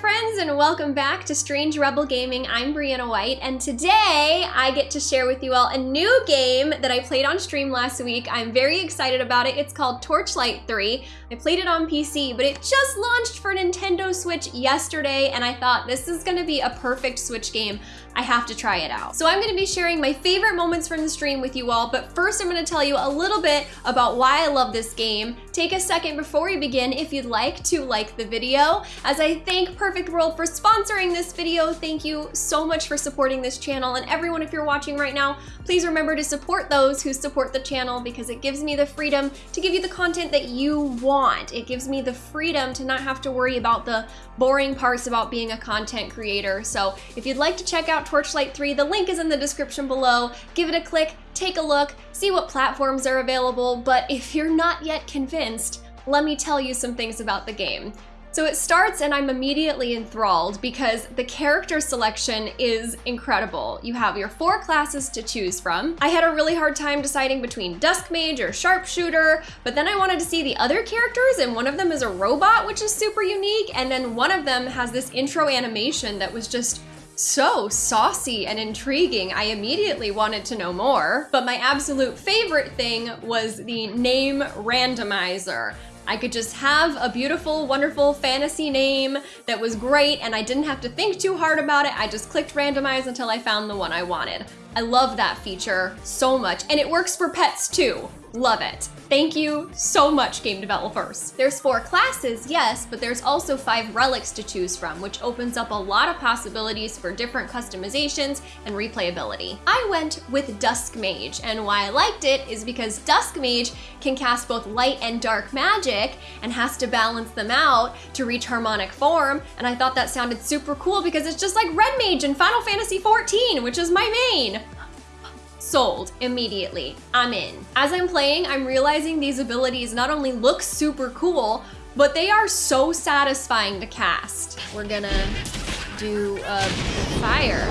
friends, and welcome back to Strange Rebel Gaming. I'm Brianna White, and today I get to share with you all a new game that I played on stream last week. I'm very excited about it. It's called Torchlight 3. I played it on PC, but it just launched for Nintendo Switch yesterday, and I thought this is gonna be a perfect Switch game. I have to try it out. So I'm gonna be sharing my favorite moments from the stream with you all, but first I'm gonna tell you a little bit about why I love this game. Take a second before we begin if you'd like to like the video. As I thank Perfect World for sponsoring this video, thank you so much for supporting this channel. And everyone, if you're watching right now, please remember to support those who support the channel because it gives me the freedom to give you the content that you want. It gives me the freedom to not have to worry about the boring parts about being a content creator. So if you'd like to check out Torchlight 3, the link is in the description below. Give it a click, take a look, see what platforms are available, but if you're not yet convinced, let me tell you some things about the game. So it starts and I'm immediately enthralled because the character selection is incredible. You have your four classes to choose from. I had a really hard time deciding between Dusk Mage or Sharpshooter, but then I wanted to see the other characters and one of them is a robot, which is super unique. And then one of them has this intro animation that was just so saucy and intriguing, I immediately wanted to know more. But my absolute favorite thing was the name randomizer. I could just have a beautiful, wonderful fantasy name that was great and I didn't have to think too hard about it. I just clicked randomize until I found the one I wanted. I love that feature so much and it works for pets too. Love it. Thank you so much, game developers. There's four classes, yes, but there's also five relics to choose from, which opens up a lot of possibilities for different customizations and replayability. I went with Dusk Mage, and why I liked it is because Dusk Mage can cast both light and dark magic and has to balance them out to reach harmonic form, and I thought that sounded super cool because it's just like Red Mage in Final Fantasy XIV, which is my main sold immediately. I'm in. As I'm playing, I'm realizing these abilities not only look super cool, but they are so satisfying to cast. We're gonna do a fire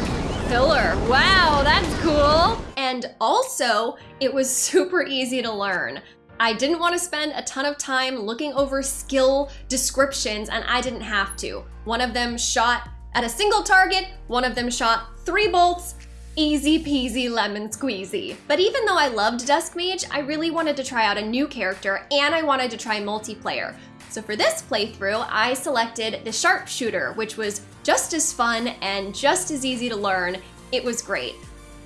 pillar. Wow, that's cool. And also, it was super easy to learn. I didn't want to spend a ton of time looking over skill descriptions and I didn't have to. One of them shot at a single target, one of them shot three bolts, Easy peasy lemon squeezy. But even though I loved Dusk Mage, I really wanted to try out a new character and I wanted to try multiplayer. So for this playthrough, I selected the Sharpshooter, which was just as fun and just as easy to learn. It was great.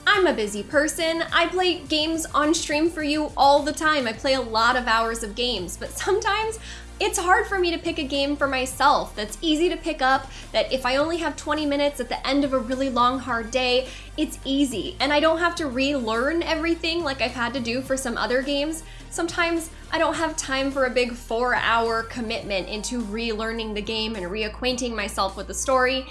I'm a busy person. I play games on stream for you all the time. I play a lot of hours of games, but sometimes it's hard for me to pick a game for myself that's easy to pick up, that if I only have 20 minutes at the end of a really long, hard day, it's easy. And I don't have to relearn everything like I've had to do for some other games. Sometimes I don't have time for a big four hour commitment into relearning the game and reacquainting myself with the story.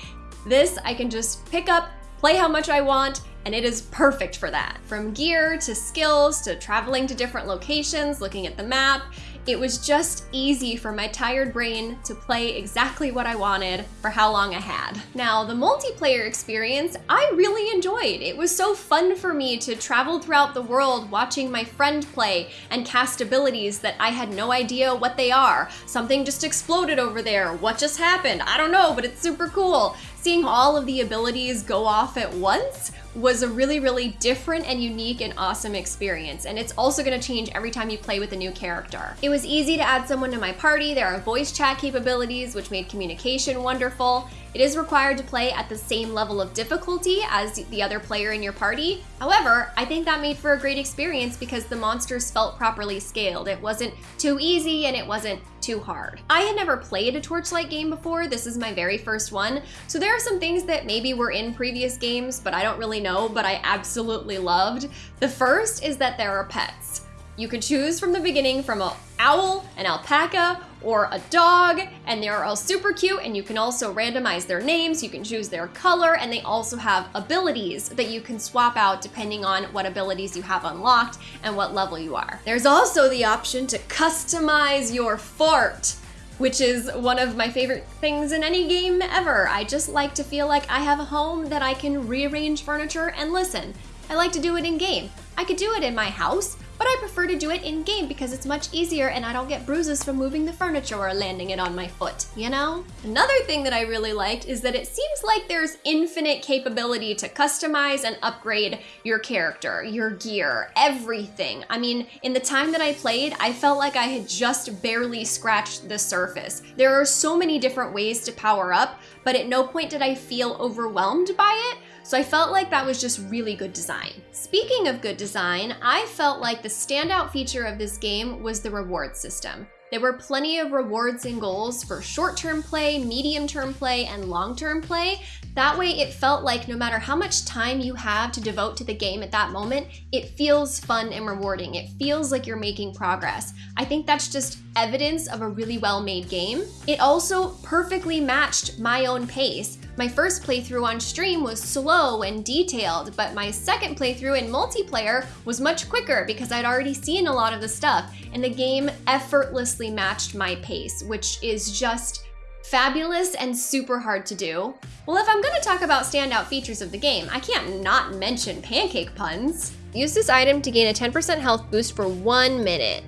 This I can just pick up, play how much I want, and it is perfect for that. From gear to skills to traveling to different locations, looking at the map, it was just easy for my tired brain to play exactly what I wanted for how long I had. Now, the multiplayer experience, I really enjoyed. It was so fun for me to travel throughout the world watching my friend play and cast abilities that I had no idea what they are. Something just exploded over there. What just happened? I don't know, but it's super cool. Seeing all of the abilities go off at once was a really, really different and unique and awesome experience. And it's also gonna change every time you play with a new character. It was easy to add someone to my party. There are voice chat capabilities, which made communication wonderful. It is required to play at the same level of difficulty as the other player in your party. However, I think that made for a great experience because the monsters felt properly scaled. It wasn't too easy and it wasn't too hard. I had never played a Torchlight game before. This is my very first one. So there are some things that maybe were in previous games, but I don't really know, but I absolutely loved. The first is that there are pets. You can choose from the beginning from an owl, an alpaca, or a dog, and they're all super cute, and you can also randomize their names, you can choose their color, and they also have abilities that you can swap out depending on what abilities you have unlocked and what level you are. There's also the option to customize your fort which is one of my favorite things in any game ever. I just like to feel like I have a home that I can rearrange furniture and listen. I like to do it in game. I could do it in my house, but I prefer to do it in game because it's much easier and I don't get bruises from moving the furniture or landing it on my foot, you know? Another thing that I really liked is that it seems like there's infinite capability to customize and upgrade your character, your gear, everything. I mean, in the time that I played, I felt like I had just barely scratched the surface. There are so many different ways to power up, but at no point did I feel overwhelmed by it. So I felt like that was just really good design. Speaking of good design, I felt like the standout feature of this game was the reward system. There were plenty of rewards and goals for short-term play, medium-term play, and long-term play. That way it felt like no matter how much time you have to devote to the game at that moment, it feels fun and rewarding. It feels like you're making progress. I think that's just evidence of a really well-made game. It also perfectly matched my own pace. My first playthrough on stream was slow and detailed, but my second playthrough in multiplayer was much quicker because I'd already seen a lot of the stuff, and the game effortlessly matched my pace, which is just fabulous and super hard to do. Well, if I'm gonna talk about standout features of the game, I can't not mention pancake puns. Use this item to gain a 10% health boost for one minute.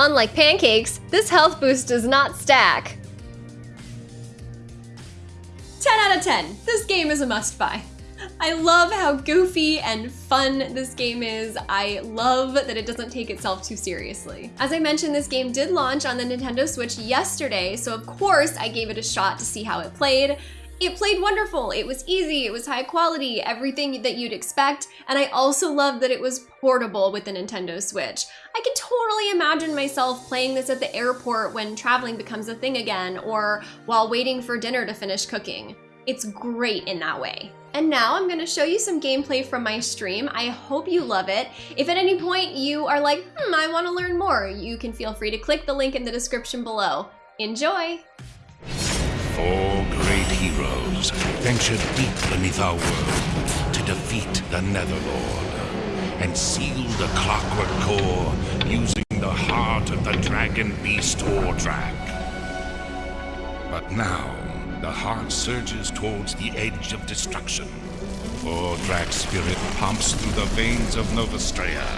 Unlike pancakes, this health boost does not stack. 10 out of 10. This game is a must buy. I love how goofy and fun this game is. I love that it doesn't take itself too seriously. As I mentioned, this game did launch on the Nintendo Switch yesterday, so of course I gave it a shot to see how it played. It played wonderful. It was easy, it was high quality, everything that you'd expect, and I also love that it was portable with the Nintendo Switch. I can totally imagine myself playing this at the airport when traveling becomes a thing again, or while waiting for dinner to finish cooking. It's great in that way. And now I'm gonna show you some gameplay from my stream. I hope you love it. If at any point you are like, hmm, I wanna learn more, you can feel free to click the link in the description below. Enjoy! Four heroes ventured deep beneath our world to defeat the Netherlord and seal the clockwork core using the heart of the dragon beast Ordrak. But now, the heart surges towards the edge of destruction. Ordrak's spirit pumps through the veins of Novastraia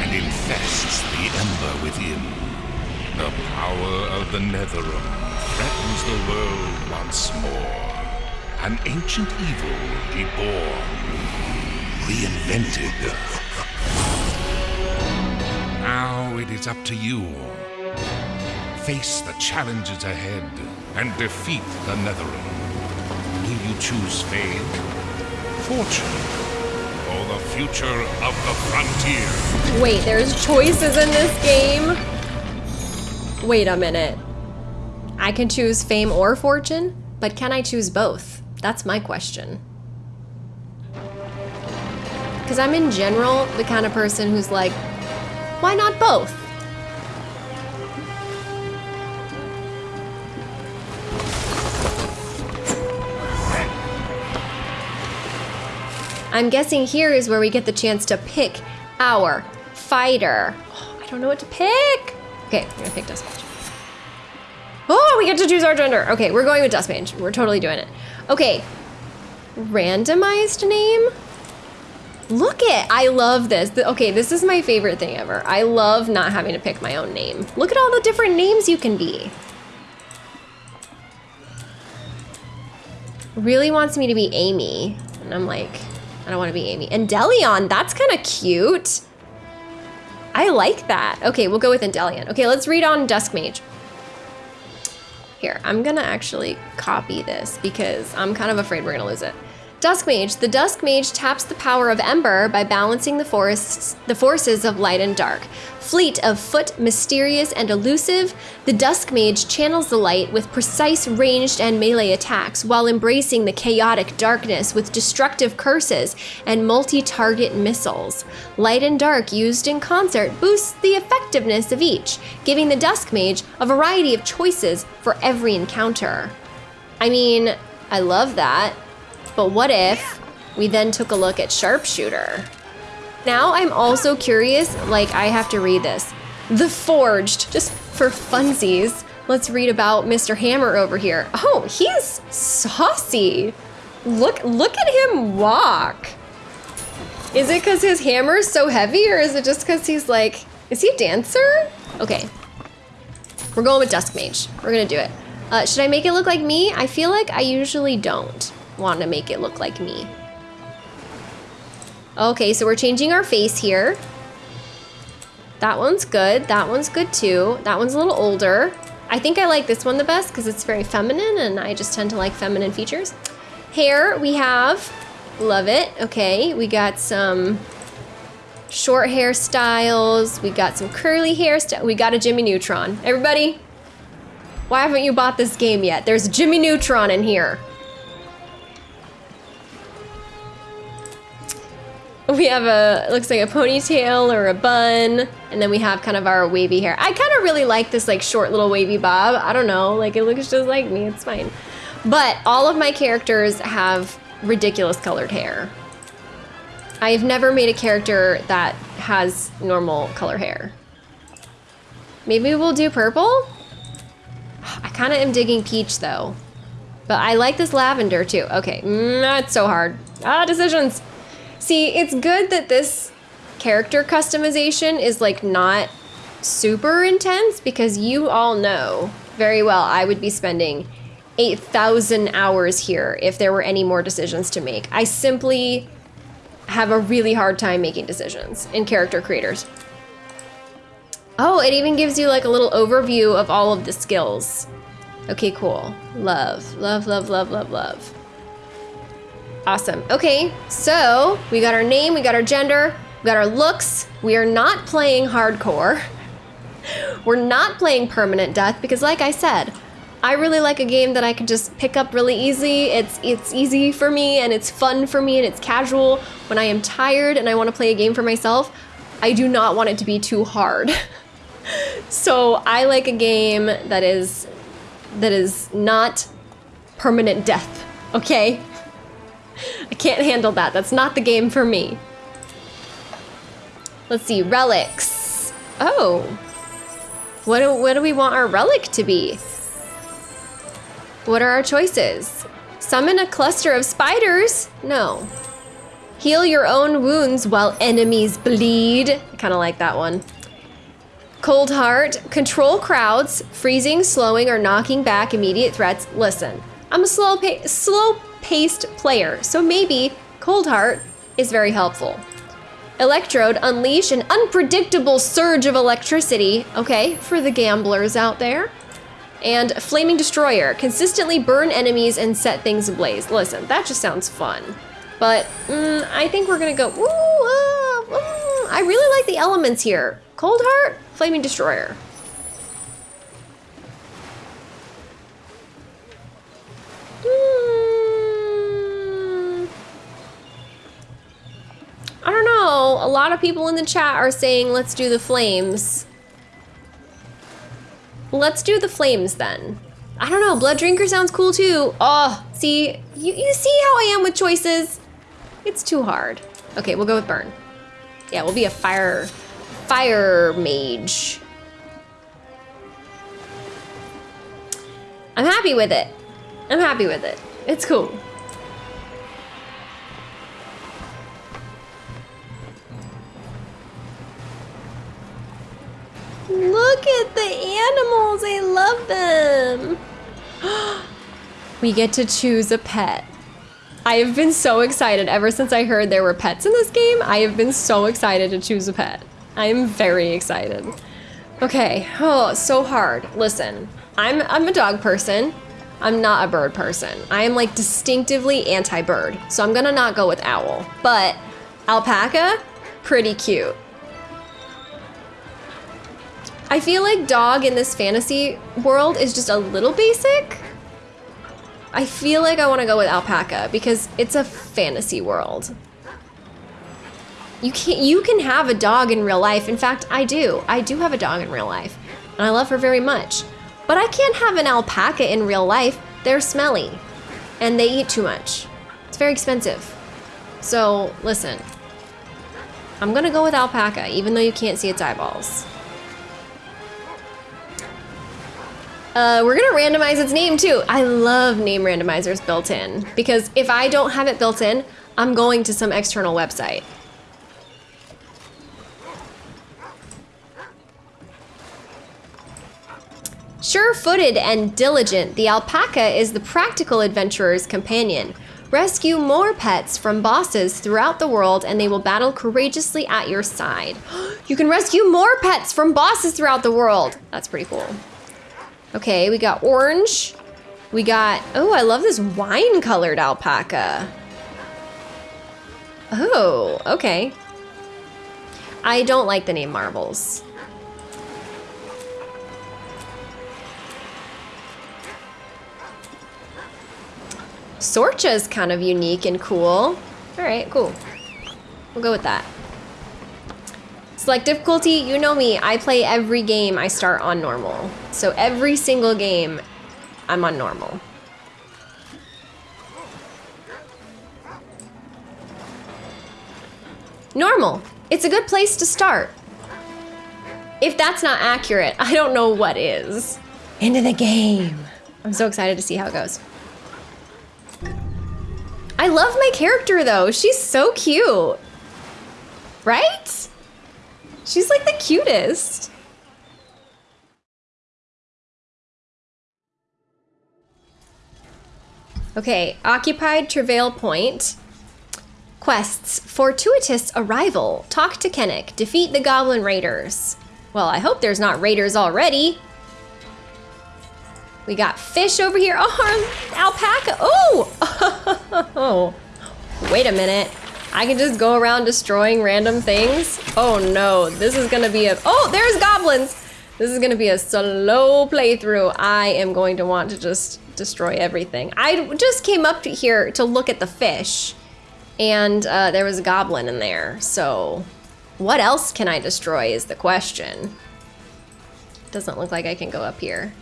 and infests the ember within. The power of the Netherim threatens the world once more. An ancient evil reborn, reinvented. Now it is up to you. Face the challenges ahead and defeat the Netherim. Will you choose fame, fortune, or the future of the frontier? Wait, there's choices in this game? Wait a minute. I can choose fame or fortune, but can I choose both? That's my question. Because I'm in general the kind of person who's like, why not both? I'm guessing here is where we get the chance to pick our fighter. Oh, I don't know what to pick. Okay, I'm gonna pick Duskmage. Oh, we get to choose our gender. Okay, we're going with Duskmage. We're totally doing it. Okay, randomized name? Look it, I love this. Okay, this is my favorite thing ever. I love not having to pick my own name. Look at all the different names you can be. Really wants me to be Amy. And I'm like, I don't want to be Amy. And Delion, that's kind of cute. I like that. Okay, we'll go with Endelion. Okay, let's read on Duskmage. Here, I'm gonna actually copy this because I'm kind of afraid we're gonna lose it. Dusk Mage. The Dusk Mage taps the power of Ember by balancing the forests, the forces of light and dark. Fleet of foot, mysterious and elusive, the Dusk Mage channels the light with precise ranged and melee attacks while embracing the chaotic darkness with destructive curses and multi-target missiles. Light and dark used in concert boosts the effectiveness of each, giving the Dusk Mage a variety of choices for every encounter. I mean, I love that. But what if we then took a look at Sharpshooter? Now I'm also curious, like I have to read this. The Forged, just for funsies. Let's read about Mr. Hammer over here. Oh, he's saucy. Look, look at him walk. Is it because his hammer is so heavy or is it just because he's like, is he a dancer? Okay. We're going with Dusk Mage. We're gonna do it. Uh, should I make it look like me? I feel like I usually don't want to make it look like me. Okay, so we're changing our face here. That one's good. That one's good too. That one's a little older. I think I like this one the best because it's very feminine and I just tend to like feminine features. Hair, we have, love it. Okay, we got some short hairstyles. We got some curly hairstyle. We got a Jimmy Neutron. Everybody, why haven't you bought this game yet? There's Jimmy Neutron in here. We have a, looks like a ponytail or a bun, and then we have kind of our wavy hair. I kind of really like this like short little wavy bob. I don't know, like it looks just like me, it's fine. But all of my characters have ridiculous colored hair. I have never made a character that has normal color hair. Maybe we'll do purple? I kind of am digging peach though. But I like this lavender too. Okay, mm, that's so hard. Ah, decisions. See, it's good that this character customization is like not super intense because you all know very well I would be spending 8,000 hours here if there were any more decisions to make. I simply have a really hard time making decisions in character creators. Oh, it even gives you like a little overview of all of the skills. Okay, cool. Love, love, love, love, love, love. Awesome. Okay, so we got our name, we got our gender, we got our looks. We are not playing hardcore. We're not playing permanent death because like I said, I really like a game that I can just pick up really easy. It's it's easy for me and it's fun for me and it's casual. When I am tired and I want to play a game for myself, I do not want it to be too hard. so I like a game that is that is not permanent death, okay? I can't handle that. That's not the game for me. Let's see, relics. Oh. What do, what do we want our relic to be? What are our choices? Summon a cluster of spiders? No. Heal your own wounds while enemies bleed. I kind of like that one. Cold Heart, control crowds, freezing, slowing, or knocking back immediate threats. Listen, I'm a slow, slow paced player, so maybe Cold Heart is very helpful. Electrode, unleash an unpredictable surge of electricity, okay, for the gamblers out there. And Flaming Destroyer, consistently burn enemies and set things ablaze. Listen, that just sounds fun. But mm, I think we're gonna go, ooh, uh, ooh, I really like the elements here. Cold Heart, Flaming Destroyer. I don't know. A lot of people in the chat are saying let's do the flames. Let's do the flames then. I don't know, Blood Drinker sounds cool too. Oh, see, you, you see how I am with choices? It's too hard. Okay, we'll go with Burn. Yeah, we'll be a fire, fire mage. I'm happy with it. I'm happy with it. It's cool. Look at the animals, I love them. we get to choose a pet. I have been so excited ever since I heard there were pets in this game. I have been so excited to choose a pet. I am very excited. Okay, oh, so hard. Listen, I'm, I'm a dog person. I'm not a bird person. I am like distinctively anti-bird. So I'm gonna not go with owl, but alpaca, pretty cute. I feel like dog in this fantasy world is just a little basic. I feel like I want to go with alpaca because it's a fantasy world. You can you can have a dog in real life. In fact, I do. I do have a dog in real life, and I love her very much. But I can't have an alpaca in real life. They're smelly, and they eat too much. It's very expensive. So listen, I'm gonna go with alpaca, even though you can't see its eyeballs. Uh, we're gonna randomize its name too. I love name randomizers built in because if I don't have it built in, I'm going to some external website. Sure-footed and diligent, the alpaca is the practical adventurer's companion. Rescue more pets from bosses throughout the world and they will battle courageously at your side. you can rescue more pets from bosses throughout the world. That's pretty cool. Okay, we got orange. We got, oh, I love this wine colored alpaca. Oh, okay. I don't like the name Marbles. Sorcha is kind of unique and cool. All right, cool. We'll go with that. Select difficulty, you know me, I play every game I start on normal. So every single game, I'm on normal. Normal. It's a good place to start. If that's not accurate, I don't know what is. Into the game. I'm so excited to see how it goes. I love my character though. She's so cute. Right? She's like the cutest. Okay, occupied Travail Point. Quests. Fortuitous Arrival. Talk to Kenick. Defeat the Goblin Raiders. Well, I hope there's not raiders already. We got fish over here. Oh, alpaca. Oh! Wait a minute. I can just go around destroying random things? Oh no, this is gonna be a- Oh, there's goblins! This is gonna be a slow playthrough. I am going to want to just destroy everything. I just came up to here to look at the fish and uh, there was a goblin in there. So what else can I destroy is the question. Doesn't look like I can go up here.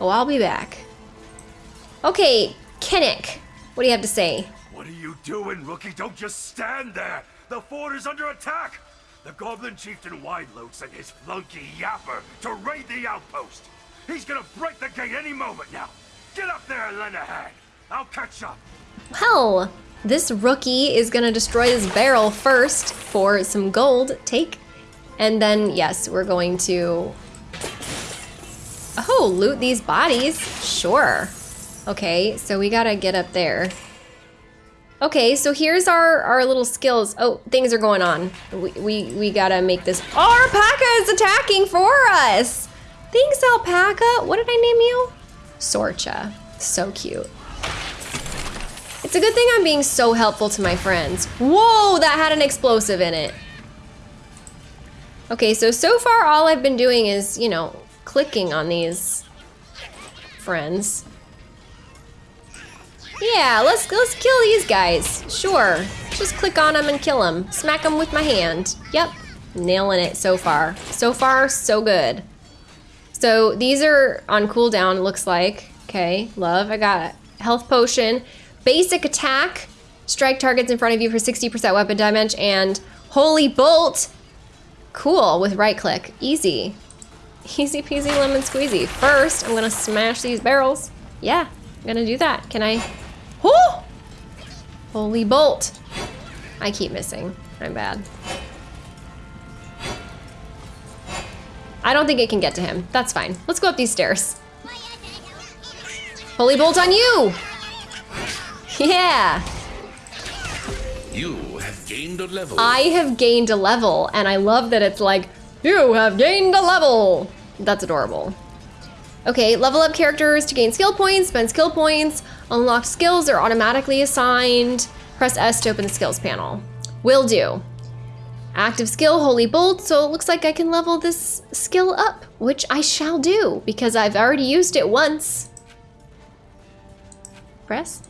Oh, I'll be back. Okay, Kenick, what do you have to say? What are you doing, rookie? Don't just stand there! The fort is under attack! The Goblin Chieftain Wideload sent his flunky Yapper to raid the outpost! He's gonna break the gate any moment now! Get up there and! I'll catch up! Well, this rookie is gonna destroy this barrel first for some gold, take. And then, yes, we're going to... Oh, loot these bodies, sure. Okay, so we gotta get up there. Okay, so here's our, our little skills. Oh, things are going on. We, we, we gotta make this. Oh, alpaca is attacking for us. Thanks, alpaca. What did I name you? Sorcha. So cute. It's a good thing I'm being so helpful to my friends. Whoa, that had an explosive in it. Okay, so, so far all I've been doing is, you know, clicking on these friends. Yeah, let's let's kill these guys. Sure. Just click on them and kill them. Smack them with my hand. Yep. Nailing it so far. So far, so good. So these are on cooldown, looks like. Okay, love. I got health potion. Basic attack. Strike targets in front of you for 60% weapon damage. And holy bolt. Cool, with right click. Easy. Easy peasy lemon squeezy. First, I'm gonna smash these barrels. Yeah, I'm gonna do that. Can I Oh! Holy bolt. I keep missing. I'm bad. I don't think it can get to him. That's fine. Let's go up these stairs. Holy bolt on you! Yeah! You have gained a level. I have gained a level, and I love that it's like, you have gained a level! That's adorable. Okay, level up characters to gain skill points, spend skill points, unlocked skills are automatically assigned. Press S to open the skills panel. Will do. Active skill, Holy Bolt, so it looks like I can level this skill up, which I shall do because I've already used it once. Press?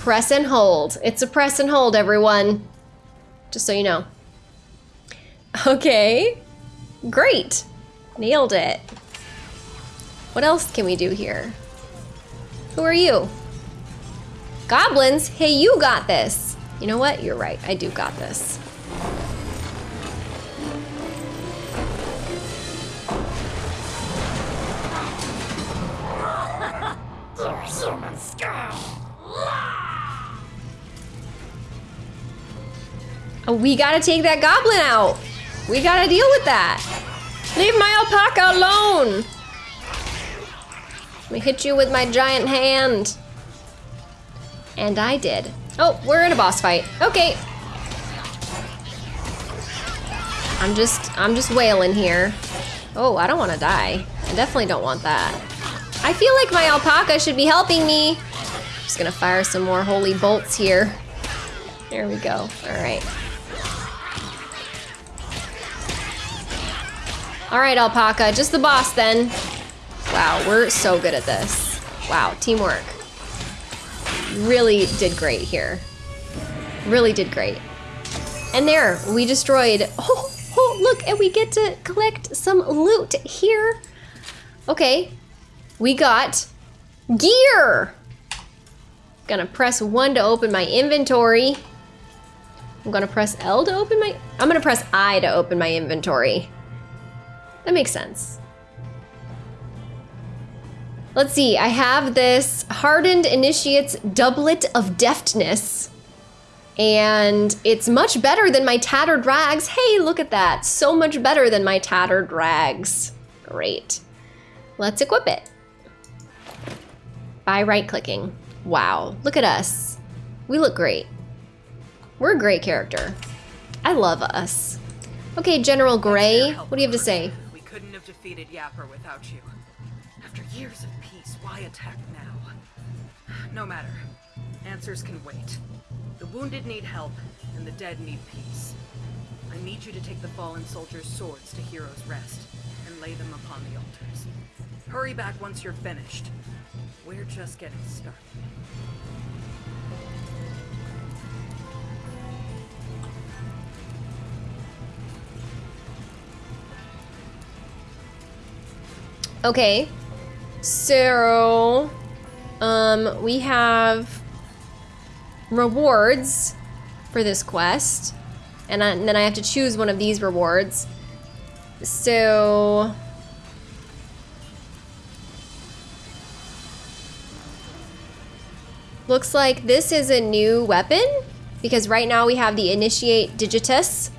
Press and hold. It's a press and hold, everyone. Just so you know. Okay, great. Nailed it. What else can we do here? Who are you? Goblins? Hey, you got this. You know what? You're right. I do got this. Oh, we gotta take that goblin out. We gotta deal with that. Leave my alpaca alone. Let me hit you with my giant hand. And I did. Oh, we're in a boss fight. Okay. I'm just, I'm just wailing here. Oh, I don't want to die. I definitely don't want that. I feel like my alpaca should be helping me. Just gonna fire some more holy bolts here. There we go. All right. All right, alpaca, just the boss then. Wow, we're so good at this. Wow, teamwork. Really did great here. Really did great. And there, we destroyed, oh, oh, look, and we get to collect some loot here. Okay, we got gear. Gonna press one to open my inventory. I'm gonna press L to open my, I'm gonna press I to open my inventory. That makes sense. Let's see, I have this Hardened Initiate's Doublet of Deftness. And it's much better than my Tattered Rags. Hey, look at that. So much better than my Tattered Rags. Great. Let's equip it. By right-clicking. Wow, look at us. We look great. We're a great character. I love us. Okay, General Gray, what do you have to say? We couldn't have defeated Yapper without you. After years of why attack now? No matter. Answers can wait. The wounded need help, and the dead need peace. I need you to take the fallen soldiers' swords to Heroes Rest, and lay them upon the altars. Hurry back once you're finished. We're just getting started. Okay. So, um, we have rewards for this quest. And, I, and then I have to choose one of these rewards. So... Looks like this is a new weapon because right now we have the Initiate Digitus.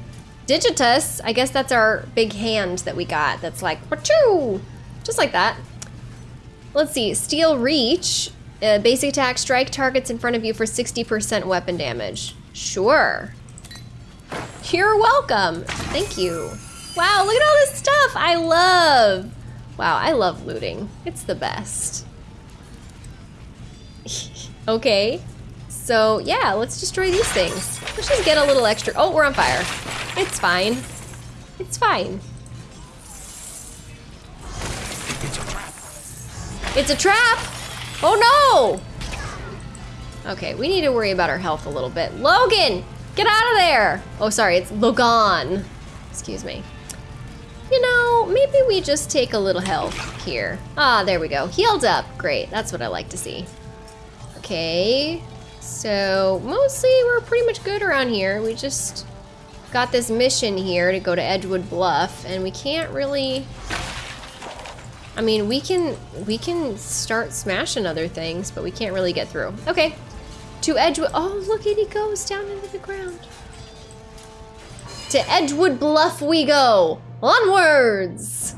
Digitus, I guess that's our big hand that we got that's like, Wachoo! Just like that. Let's see, Steel Reach. Uh, basic attack, strike targets in front of you for 60% weapon damage. Sure. You're welcome. Thank you. Wow, look at all this stuff I love. Wow, I love looting. It's the best. okay, so yeah, let's destroy these things. Let's just get a little extra. Oh, we're on fire. It's fine. It's fine. It's a trap! Oh no! Okay, we need to worry about our health a little bit. Logan! Get out of there! Oh, sorry, it's Logan. Excuse me. You know, maybe we just take a little health here. Ah, there we go. Healed up. Great, that's what I like to see. Okay, so mostly we're pretty much good around here. We just got this mission here to go to Edgewood Bluff, and we can't really I mean, we can we can start smashing other things, but we can't really get through. Okay. To Edgewood. Oh, look at he goes down into the ground. To Edgewood Bluff we go. Onwards.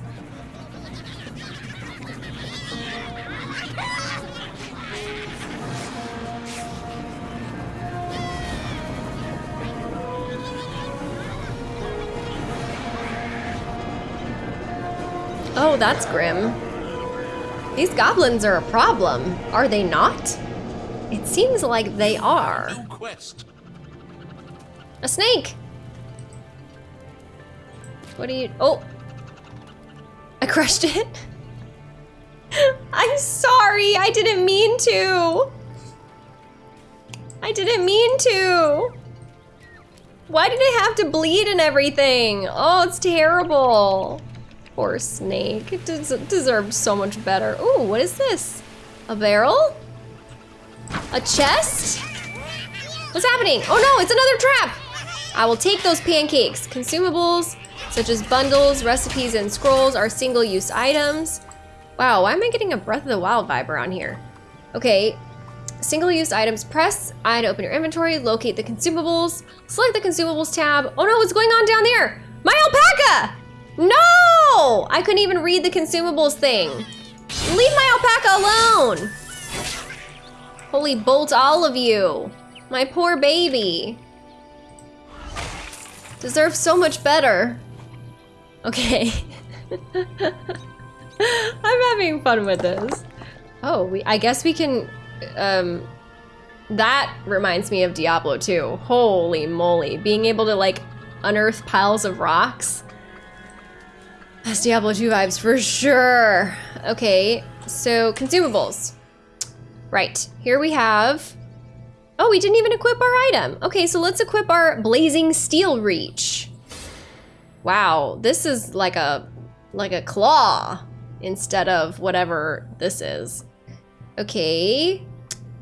Oh, that's grim. These goblins are a problem, are they not? It seems like they are. New quest. A snake! What do you- oh! I crushed it. I'm sorry, I didn't mean to. I didn't mean to. Why did it have to bleed and everything? Oh, it's terrible. Poor snake. It des so much better. Ooh, what is this? A barrel? A chest? What's happening? Oh no, it's another trap! I will take those pancakes. Consumables, such as bundles, recipes, and scrolls are single-use items. Wow, why am I getting a Breath of the Wild vibe around here? Okay, single-use items. Press I to open your inventory, locate the consumables, select the consumables tab. Oh no, what's going on down there? My alpaca! No! I couldn't even read the consumables thing. Leave my alpaca alone! Holy bolt all of you. My poor baby. Deserves so much better. Okay. I'm having fun with this. Oh, we, I guess we can, um, that reminds me of Diablo 2. Holy moly. Being able to like unearth piles of rocks. That's Diablo 2 vibes for sure. Okay, so consumables. Right, here we have, oh, we didn't even equip our item. Okay, so let's equip our Blazing Steel Reach. Wow, this is like a, like a claw instead of whatever this is. Okay,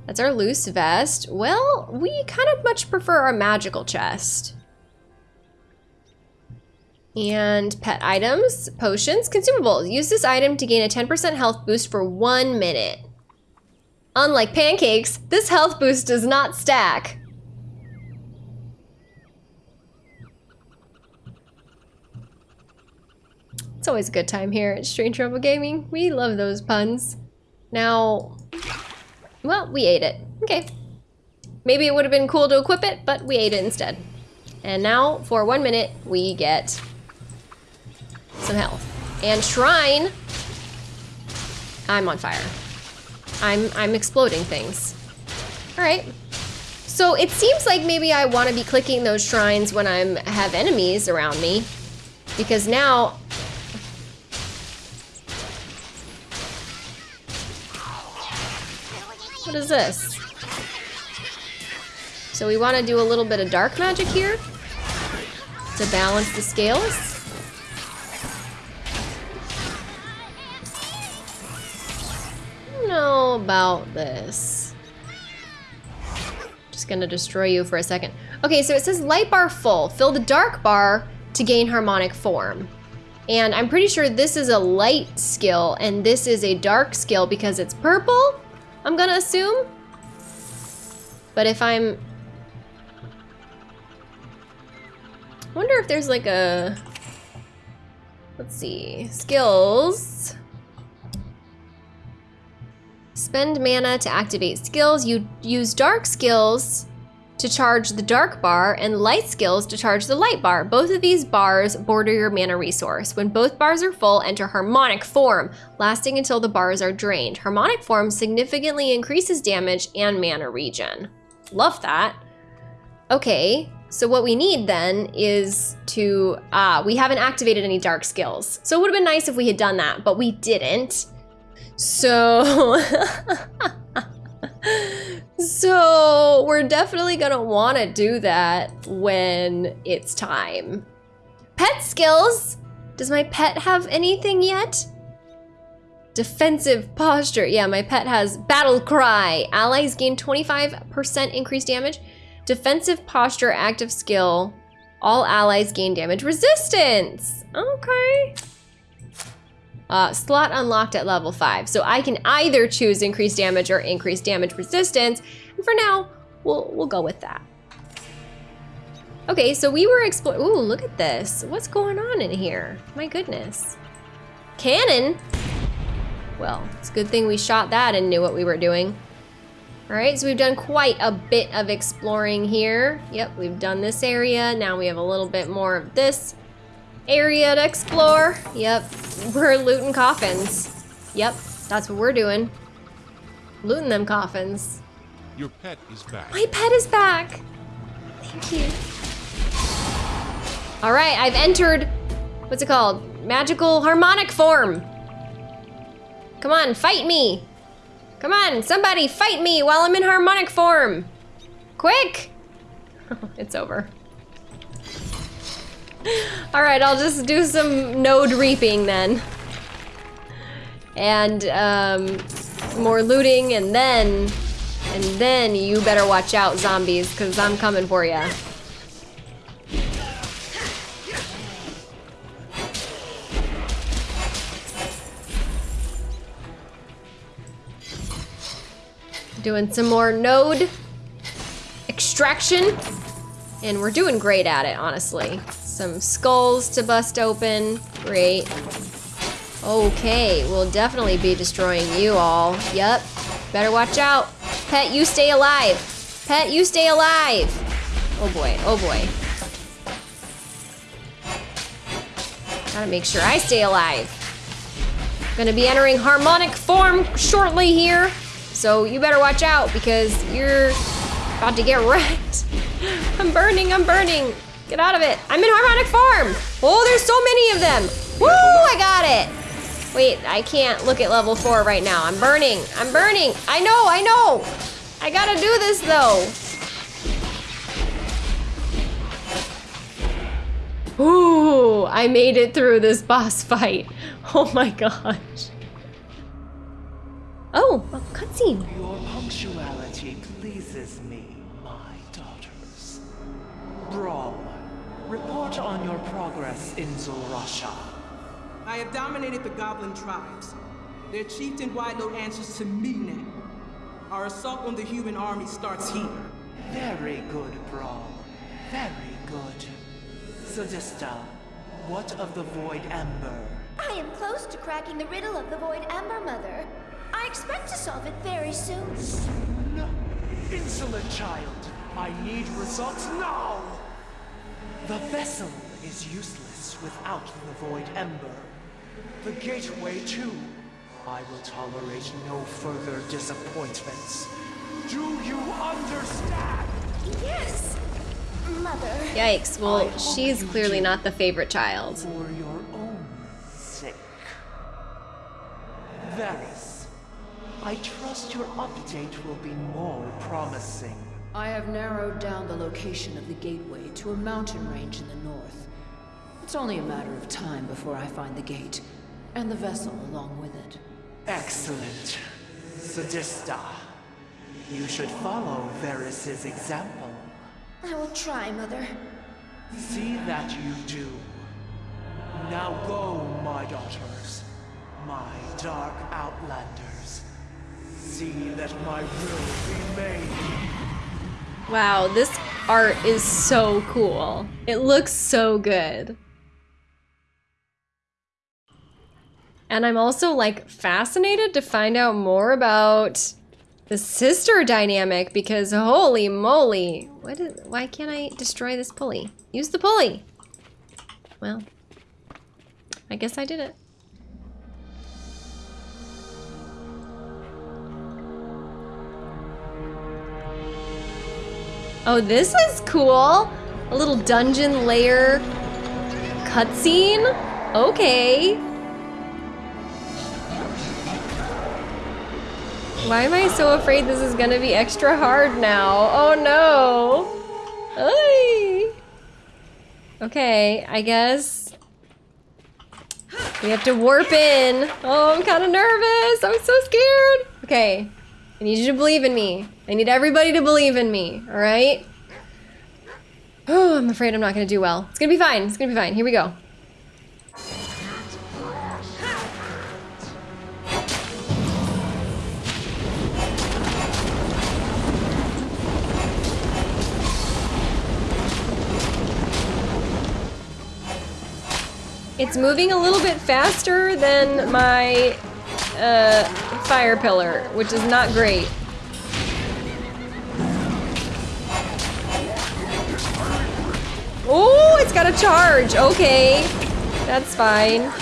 that's our loose vest. Well, we kind of much prefer our magical chest. And pet items, potions, consumables. Use this item to gain a 10% health boost for one minute. Unlike pancakes, this health boost does not stack. It's always a good time here at Strange Rebel Gaming. We love those puns. Now, well, we ate it. Okay. Maybe it would have been cool to equip it, but we ate it instead. And now, for one minute, we get some health. And Shrine, I'm on fire. I'm, I'm exploding things. All right. So it seems like maybe I want to be clicking those shrines when I'm have enemies around me. Because now What is this? So we want to do a little bit of dark magic here to balance the scales. About this. Just gonna destroy you for a second. Okay, so it says light bar full. Fill the dark bar to gain harmonic form. And I'm pretty sure this is a light skill and this is a dark skill because it's purple, I'm gonna assume. But if I'm... I wonder if there's like a... Let's see, skills. Spend mana to activate skills. You use dark skills to charge the dark bar and light skills to charge the light bar. Both of these bars border your mana resource. When both bars are full, enter harmonic form, lasting until the bars are drained. Harmonic form significantly increases damage and mana regen. Love that. Okay, so what we need then is to, uh, we haven't activated any dark skills. So it would have been nice if we had done that, but we didn't. So, so we're definitely gonna wanna do that when it's time. Pet skills. Does my pet have anything yet? Defensive posture. Yeah, my pet has battle cry. Allies gain 25% increased damage. Defensive posture, active skill. All allies gain damage resistance. Okay. Uh, slot unlocked at level 5. So I can either choose increased damage or increased damage resistance. And for now, we'll, we'll go with that. Okay, so we were exploring. Ooh, look at this. What's going on in here? My goodness. Cannon? Well, it's a good thing we shot that and knew what we were doing. All right, so we've done quite a bit of exploring here. Yep, we've done this area. Now we have a little bit more of this area to explore. Yep, we're looting coffins. Yep, that's what we're doing. Looting them coffins. Your pet is back. My pet is back. Thank you. All right, I've entered, what's it called? Magical harmonic form. Come on, fight me. Come on, somebody fight me while I'm in harmonic form. Quick. it's over. All right, I'll just do some node reaping then. And um, more looting and then, and then you better watch out zombies because I'm coming for you. Doing some more node extraction. And we're doing great at it, honestly. Some skulls to bust open. Great. Okay, we'll definitely be destroying you all. Yep. Better watch out. Pet, you stay alive. Pet, you stay alive. Oh boy, oh boy. Gotta make sure I stay alive. Gonna be entering harmonic form shortly here. So you better watch out because you're about to get wrecked. I'm burning, I'm burning. Get out of it. I'm in harmonic form. Oh, there's so many of them. Woo, I got it. Wait, I can't look at level four right now. I'm burning, I'm burning. I know, I know. I gotta do this though. Ooh, I made it through this boss fight. Oh my gosh. Oh, a cutscene. Your punctuality pleases me, my daughters. Brawl, report on your progress in Zorasha. I have dominated the goblin tribes. Their chieftain Wideload answers to me now. Our assault on the human army starts here. Very good, Brawl. Very good. Sadista, what of the Void Ember? I am close to cracking the riddle of the Void Ember, Mother. I expect to solve it very soon. No, insolent child. I need results now! The vessel is useless without the Void Ember. The gateway, too. I will tolerate no further disappointments. Do you understand? Yes! Mother. Yikes, well, hope she's clearly not the favorite child. For your own sake. Varys, I trust your update will be more promising. I have narrowed down the location of the gateway to a mountain range in the north. It's only a matter of time before I find the gate, and the vessel along with it. Excellent. Sadista, you should follow Varys' example. I will try, Mother. See that you do. Now go, my daughters, my dark outlanders. See that my will be made. Wow, this art is so cool. It looks so good. And I'm also like fascinated to find out more about the sister dynamic because holy moly. What is, why can't I destroy this pulley? Use the pulley. Well, I guess I did it. Oh, this is cool. A little dungeon layer cutscene. Okay. Why am I so afraid this is gonna be extra hard now? Oh no. Ay. Okay, I guess we have to warp in. Oh, I'm kind of nervous. I'm so scared. Okay, I need you to believe in me. I need everybody to believe in me, all right? Oh, I'm afraid I'm not gonna do well. It's gonna be fine. It's gonna be fine. Here we go. It's moving a little bit faster than my uh, fire pillar, which is not great. It's got a charge. Okay, that's fine.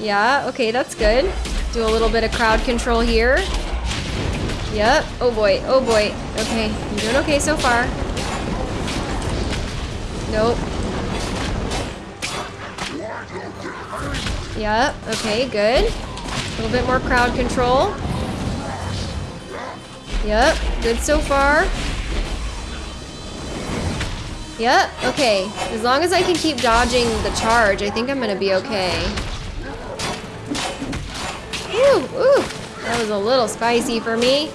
Yeah, okay, that's good. Do a little bit of crowd control here. Yep. Oh boy. Oh boy. Okay, I'm doing okay so far. Nope. Yep. Okay, good. A little bit more crowd control. Yep. Good so far. Yep, okay. As long as I can keep dodging the charge, I think I'm gonna be okay. Ooh, ooh. That was a little spicy for me.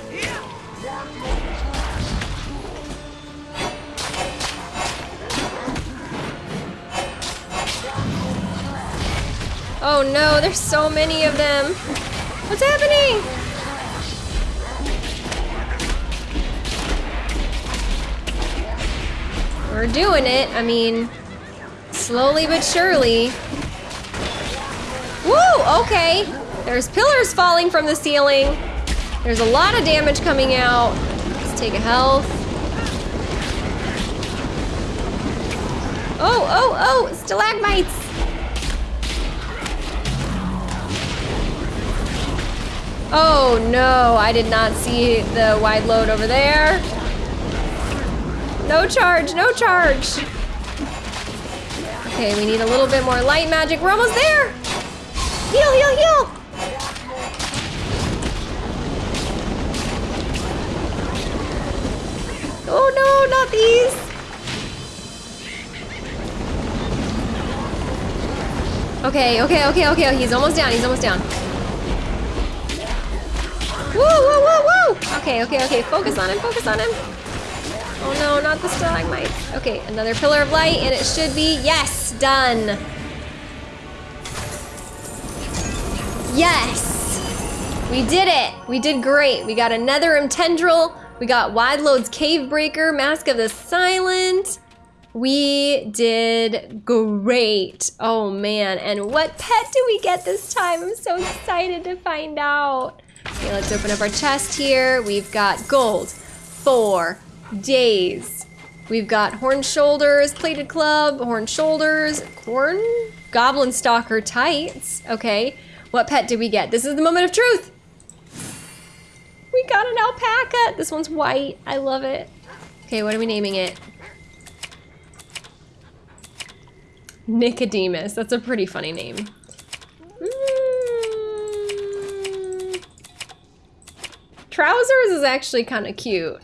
Oh no, there's so many of them. What's happening? We're doing it. I mean, slowly but surely. Woo, okay. There's pillars falling from the ceiling. There's a lot of damage coming out. Let's take a health. Oh, oh, oh, stalagmites. Oh no, I did not see the Wideload over there. No charge, no charge. Okay, we need a little bit more light magic. We're almost there. Heal, heal, heal. Oh no, not these. Okay, okay, okay, okay. He's almost down. He's almost down. Woo, woo, woo, woo. Okay, okay, okay. Focus on him. Focus on him. Oh no, not the stalagmites. Okay, another pillar of light, and it should be yes, done. Yes, we did it. We did great. We got another tendril. We got Wideload's Cave Breaker, Mask of the Silent. We did great. Oh man, and what pet do we get this time? I'm so excited to find out. Okay, let's open up our chest here. We've got gold, four, days. We've got horn shoulders, plated club, horn shoulders, corn, goblin stalker tights. Okay, what pet did we get? This is the moment of truth. We got an alpaca. This one's white. I love it. Okay, what are we naming it? Nicodemus. That's a pretty funny name. Mm. Trousers is actually kind of cute.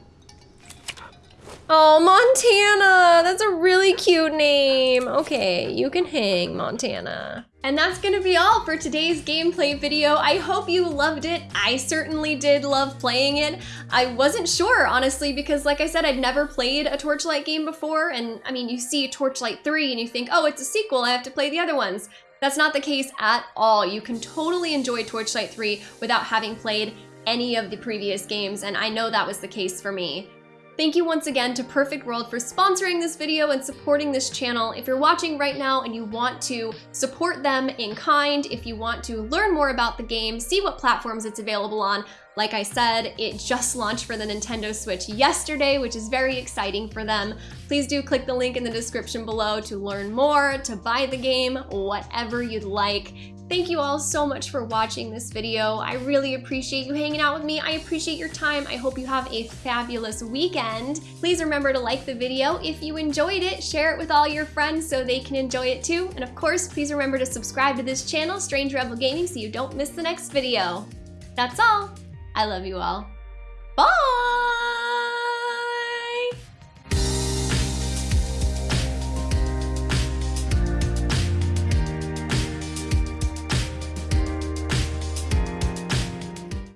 Oh, Montana! That's a really cute name. Okay, you can hang, Montana. And that's gonna be all for today's gameplay video. I hope you loved it. I certainly did love playing it. I wasn't sure, honestly, because like I said, I'd never played a Torchlight game before. And I mean, you see Torchlight 3 and you think, oh, it's a sequel, I have to play the other ones. That's not the case at all. You can totally enjoy Torchlight 3 without having played any of the previous games, and I know that was the case for me. Thank you once again to Perfect World for sponsoring this video and supporting this channel. If you're watching right now and you want to support them in kind, if you want to learn more about the game, see what platforms it's available on, like I said, it just launched for the Nintendo Switch yesterday, which is very exciting for them. Please do click the link in the description below to learn more, to buy the game, whatever you'd like. Thank you all so much for watching this video. I really appreciate you hanging out with me. I appreciate your time. I hope you have a fabulous weekend. Please remember to like the video. If you enjoyed it, share it with all your friends so they can enjoy it too. And of course, please remember to subscribe to this channel, Strange Rebel Gaming, so you don't miss the next video. That's all. I love you all. Bye!